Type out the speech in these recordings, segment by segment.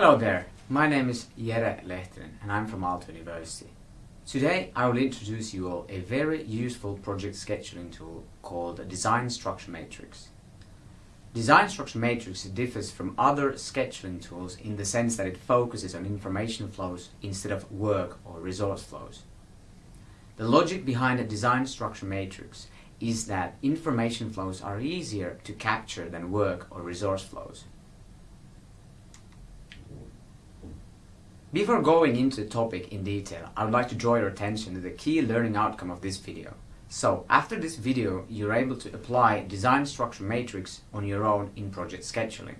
Hello there, my name is Jere Lehtinen and I'm from Aalto University. Today I will introduce you all a very useful project scheduling tool called Design Structure Matrix. Design Structure Matrix differs from other scheduling tools in the sense that it focuses on information flows instead of work or resource flows. The logic behind a Design Structure Matrix is that information flows are easier to capture than work or resource flows. Before going into the topic in detail, I would like to draw your attention to the key learning outcome of this video. So, after this video, you're able to apply Design Structure Matrix on your own in project scheduling.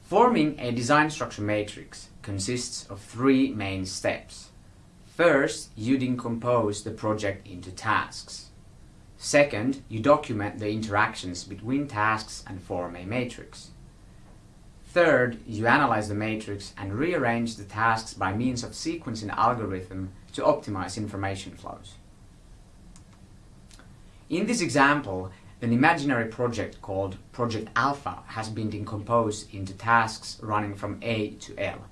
Forming a design structure matrix consists of three main steps. First, you decompose the project into tasks. Second, you document the interactions between tasks and form a matrix. Third, you analyze the matrix and rearrange the tasks by means of sequencing algorithm to optimize information flows. In this example, an imaginary project called Project Alpha has been decomposed into tasks running from A to L.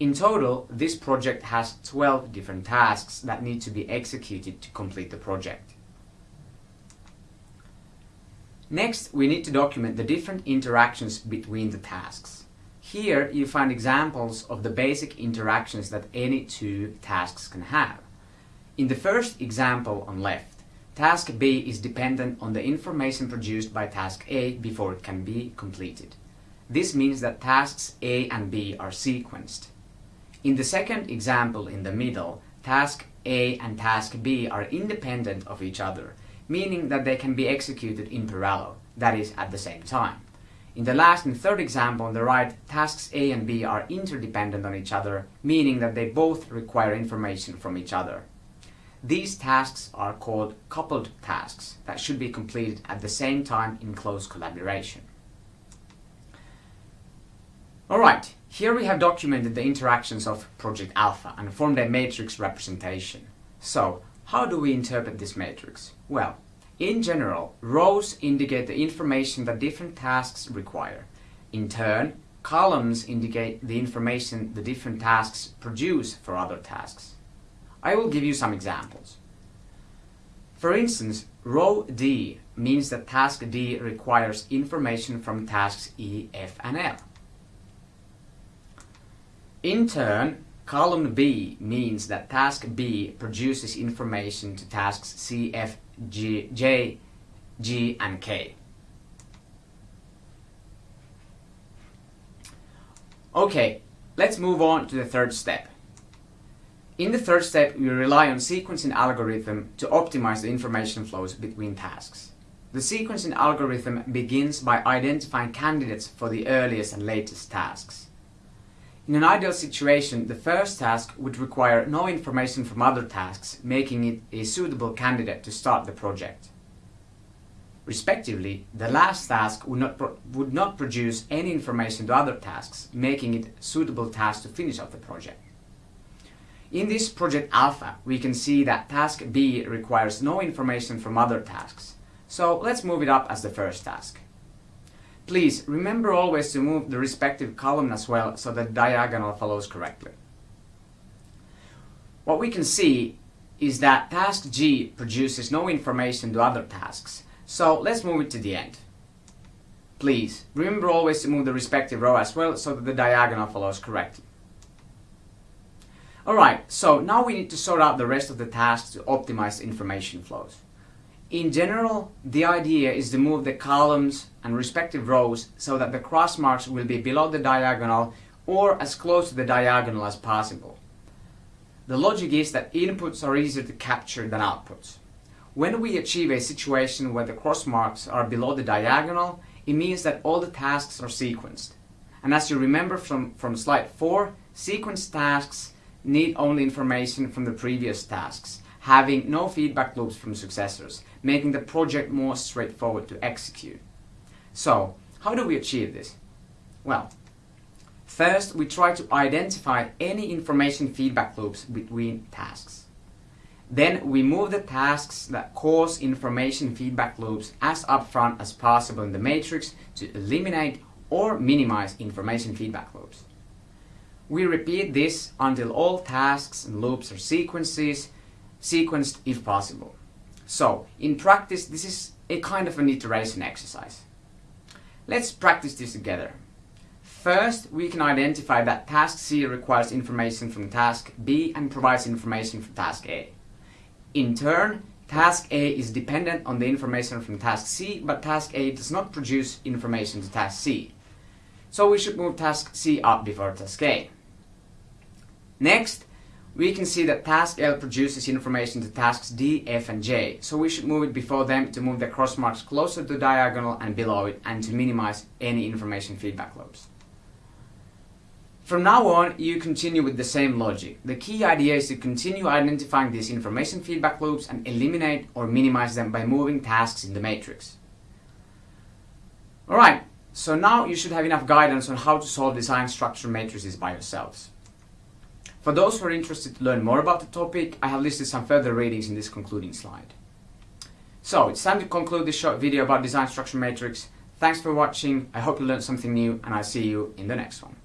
In total, this project has 12 different tasks that need to be executed to complete the project. Next, we need to document the different interactions between the tasks. Here you find examples of the basic interactions that any two tasks can have. In the first example on left, task B is dependent on the information produced by task A before it can be completed. This means that tasks A and B are sequenced. In the second example in the middle, task A and task B are independent of each other, meaning that they can be executed in parallel, that is, at the same time. In the last and third example on the right, tasks A and B are interdependent on each other, meaning that they both require information from each other. These tasks are called coupled tasks that should be completed at the same time in close collaboration. Alright, here we have documented the interactions of Project Alpha and formed a matrix representation. So, how do we interpret this matrix? Well, in general, rows indicate the information that different tasks require. In turn, columns indicate the information the different tasks produce for other tasks. I will give you some examples. For instance, row D means that task D requires information from tasks E, F and L. In turn, Column B means that task B produces information to tasks C, F, G, J, G, and K. Okay, let's move on to the third step. In the third step, we rely on sequencing algorithm to optimize the information flows between tasks. The sequencing algorithm begins by identifying candidates for the earliest and latest tasks. In an ideal situation, the first task would require no information from other tasks, making it a suitable candidate to start the project. Respectively, the last task would not, would not produce any information to other tasks, making it suitable task to finish off the project. In this project alpha, we can see that task B requires no information from other tasks. So let's move it up as the first task. Please remember always to move the respective column as well so that diagonal follows correctly. What we can see is that task G produces no information to other tasks, so let's move it to the end. Please remember always to move the respective row as well so that the diagonal follows correctly. Alright, so now we need to sort out the rest of the tasks to optimize information flows. In general, the idea is to move the columns and respective rows so that the cross marks will be below the diagonal or as close to the diagonal as possible. The logic is that inputs are easier to capture than outputs. When we achieve a situation where the cross marks are below the diagonal, it means that all the tasks are sequenced. And as you remember from, from slide 4, sequenced tasks need only information from the previous tasks having no feedback loops from successors, making the project more straightforward to execute. So, how do we achieve this? Well, first we try to identify any information feedback loops between tasks. Then we move the tasks that cause information feedback loops as upfront as possible in the matrix to eliminate or minimize information feedback loops. We repeat this until all tasks and loops are sequences, sequenced if possible. So, in practice, this is a kind of an iteration exercise. Let's practice this together. First, we can identify that task C requires information from task B and provides information from task A. In turn, task A is dependent on the information from task C, but task A does not produce information to task C. So we should move task C up before task A. Next, we can see that task L produces information to tasks D, F and J, so we should move it before them to move the cross marks closer to diagonal and below it and to minimize any information feedback loops. From now on, you continue with the same logic. The key idea is to continue identifying these information feedback loops and eliminate or minimize them by moving tasks in the matrix. Alright, so now you should have enough guidance on how to solve design structure matrices by yourselves. For those who are interested to learn more about the topic, I have listed some further readings in this concluding slide. So, it's time to conclude this short video about design structure matrix. Thanks for watching, I hope you learned something new, and I'll see you in the next one.